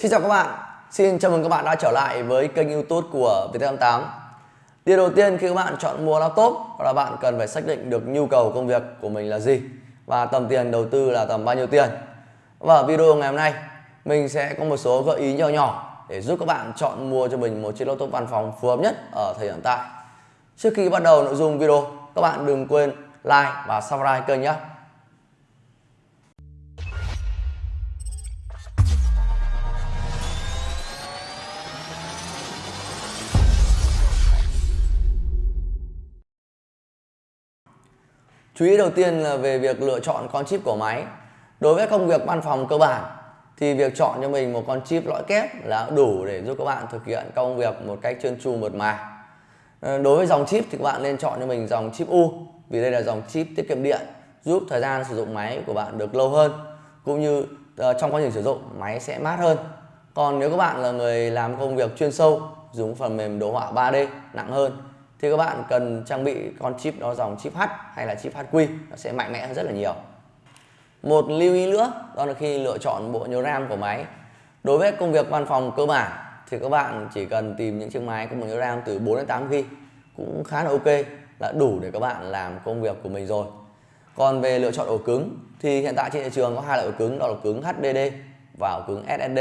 Xin chào các bạn, xin chào mừng các bạn đã trở lại với kênh youtube của Viettel88 Điều đầu tiên khi các bạn chọn mua laptop là bạn cần phải xác định được nhu cầu công việc của mình là gì và tầm tiền đầu tư là tầm bao nhiêu tiền. Và ở video ngày hôm nay mình sẽ có một số gợi ý nhỏ nhỏ để giúp các bạn chọn mua cho mình một chiếc laptop văn phòng phù hợp nhất ở thời điểm hiện tại. Trước khi bắt đầu nội dung video, các bạn đừng quên like và subscribe kênh nhé. Chú ý đầu tiên là về việc lựa chọn con chip của máy. Đối với công việc văn phòng cơ bản, thì việc chọn cho mình một con chip lõi kép là đủ để giúp các bạn thực hiện công việc một cách trơn tru mượt mà. Ờ, đối với dòng chip thì các bạn nên chọn cho mình dòng chip U, vì đây là dòng chip tiết kiệm điện, giúp thời gian sử dụng máy của bạn được lâu hơn, cũng như ờ, trong quá trình sử dụng, máy sẽ mát hơn. Còn nếu các bạn là người làm công việc chuyên sâu, dùng phần mềm đồ họa 3D nặng hơn thì các bạn cần trang bị con chip đó dòng chip H hay là chip HQ nó sẽ mạnh mẽ hơn rất là nhiều. Một lưu ý nữa, đó là khi lựa chọn bộ nhớ RAM của máy. Đối với công việc văn phòng cơ bản thì các bạn chỉ cần tìm những chiếc máy có bộ nhớ RAM từ 4 đến 8 GB cũng khá là ok, là đủ để các bạn làm công việc của mình rồi. Còn về lựa chọn ổ cứng thì hiện tại trên thị trường có hai loại ổ cứng, đó là cứng HDD và ổ cứng SSD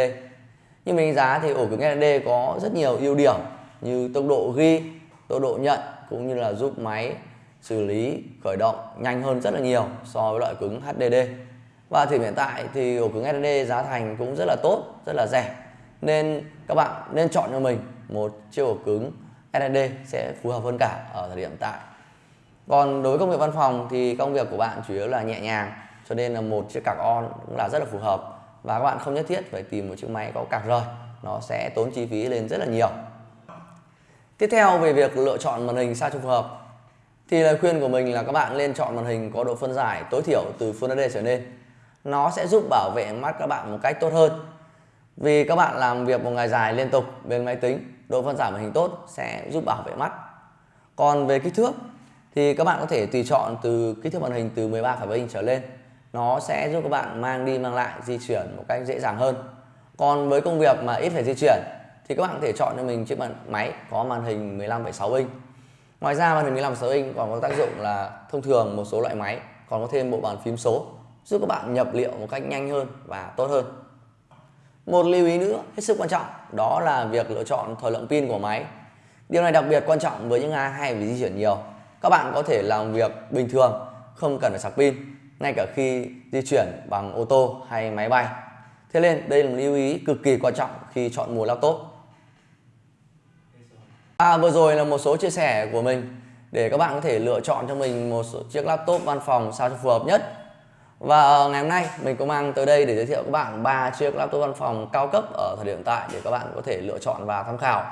nhưng mình đánh giá thì ổ cứng SSD có rất nhiều ưu điểm như tốc độ ghi tốc độ nhận cũng như là giúp máy xử lý, khởi động nhanh hơn rất là nhiều so với loại cứng HDD và thì hiện tại thì ổ cứng SSD giá thành cũng rất là tốt, rất là rẻ. Nên các bạn nên chọn cho mình một chiếc ổ cứng SSD sẽ phù hợp hơn cả ở thời điểm hiện tại. Còn đối với công việc văn phòng thì công việc của bạn chủ yếu là nhẹ nhàng, cho nên là một chiếc cạc on cũng là rất là phù hợp. Và các bạn không nhất thiết phải tìm một chiếc máy có cạc rời, nó sẽ tốn chi phí lên rất là nhiều. Tiếp theo về việc lựa chọn màn hình sao cho phù hợp thì lời khuyên của mình là các bạn nên chọn màn hình có độ phân giải tối thiểu từ Full HD trở lên. Nó sẽ giúp bảo vệ mắt các bạn một cách tốt hơn. Vì các bạn làm việc một ngày dài liên tục bên máy tính, độ phân giải màn hình tốt sẽ giúp bảo vệ mắt. Còn về kích thước thì các bạn có thể tùy chọn từ kích thước màn hình từ 13,7 inch trở lên. Nó sẽ giúp các bạn mang đi mang lại di chuyển một cách dễ dàng hơn. Còn với công việc mà ít phải di chuyển thì các bạn có thể chọn cho mình chiếc máy có màn hình 15,6 inch. Ngoài ra màn hình 15,6 inch còn có tác dụng là thông thường một số loại máy còn có thêm bộ bàn phím số giúp các bạn nhập liệu một cách nhanh hơn và tốt hơn. Một lưu ý nữa hết sức quan trọng đó là việc lựa chọn thời lượng pin của máy. Điều này đặc biệt quan trọng với những ai hay phải di chuyển nhiều. Các bạn có thể làm việc bình thường không cần phải sạc pin ngay cả khi di chuyển bằng ô tô hay máy bay. Thế nên đây là một lưu ý cực kỳ quan trọng khi chọn mua laptop. À, vừa rồi là một số chia sẻ của mình để các bạn có thể lựa chọn cho mình một số chiếc laptop văn phòng sao cho phù hợp nhất. Và ờ, ngày hôm nay mình có mang tới đây để giới thiệu các bạn ba chiếc laptop văn phòng cao cấp ở thời điểm hiện tại để các bạn có thể lựa chọn và tham khảo.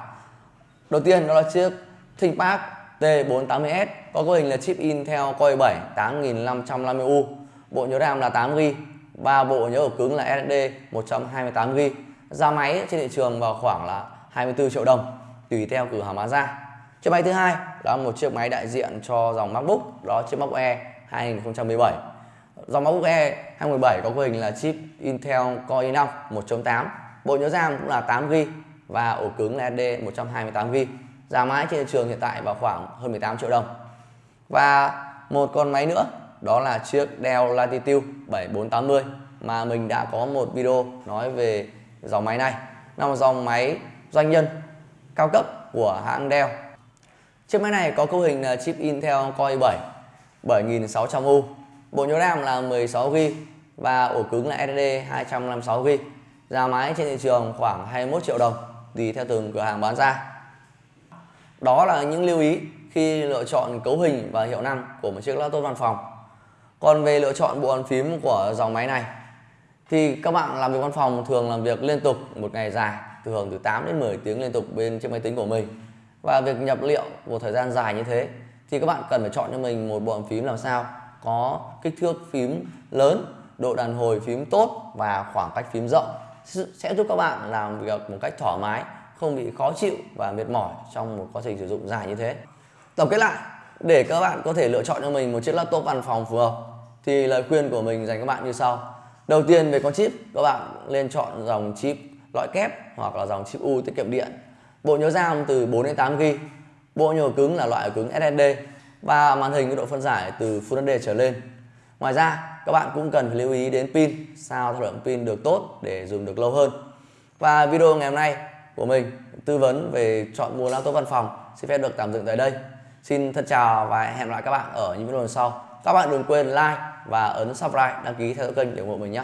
Đầu tiên đó là chiếc ThinkPad T480S có cấu hình là chip Intel Core i7 8550U, bộ nhớ RAM là 8GB và bộ nhớ ổ cứng là SSD 128GB. Giá máy trên thị trường vào khoảng là 24 triệu đồng tùy theo cửa hàng bán ra. Chiếc máy thứ hai là một chiếc máy đại diện cho dòng MacBook, đó chiếc MacBook Air 2017 dòng MacBook Air 2017 có cấu hình là chip Intel Core i5 1.8 bộ nhớ RAM cũng là 8GB và ổ cứng là SSD 128GB giá máy trên thị trường hiện tại vào khoảng hơn 18 triệu đồng. Và một con máy nữa, đó là chiếc Dell Latitude 7480 mà mình đã có một video nói về dòng máy này. Là một dòng máy doanh nhân cao cấp của hãng Dell. Chiếc máy này có cấu hình là chip Intel Core i7 7600U, bộ nhớ RAM là 16GB và ổ cứng là SSD 256GB. Giá máy trên thị trường khoảng 21 triệu đồng tùy theo từng cửa hàng bán ra. Đó là những lưu ý khi lựa chọn cấu hình và hiệu năng của một chiếc laptop văn phòng. Còn về lựa chọn bộ bàn phím của dòng máy này thì các bạn làm việc văn phòng thường làm việc liên tục một ngày dài thường từ 8 đến 10 tiếng liên tục bên trên máy tính của mình. Và việc nhập liệu một thời gian dài như thế thì các bạn cần phải chọn cho mình một bộ bàn phím làm sao có kích thước phím lớn, độ đàn hồi phím tốt và khoảng cách phím rộng. Sẽ giúp các bạn làm việc một cách thoải mái, không bị khó chịu và mệt mỏi trong một quá trình sử dụng dài như thế. Tổng kết lại, để các bạn có thể lựa chọn cho mình một chiếc laptop văn phòng phù hợp thì lời khuyên của mình dành các bạn như sau. Đầu tiên, về con chip, các bạn nên chọn dòng chip lõi kép hoặc là dòng chip U tiết kiệm điện. Bộ nhớ RAM từ 4 đến 8 GB. Bộ nhớ cứng là loại cứng SSD và màn hình có độ phân giải từ Full HD trở lên. Ngoài ra, các bạn cũng cần phải lưu ý đến pin, sao thời lượng pin được tốt để dùng được lâu hơn. Và video ngày hôm nay của mình tư vấn về chọn mua laptop văn phòng xin phép được tạm dừng tại đây. Xin thân chào và hẹn gặp lại các bạn ở những video lần sau. Các bạn đừng quên like và ấn subscribe đăng ký theo dõi kênh để ủng hộ mình nhé.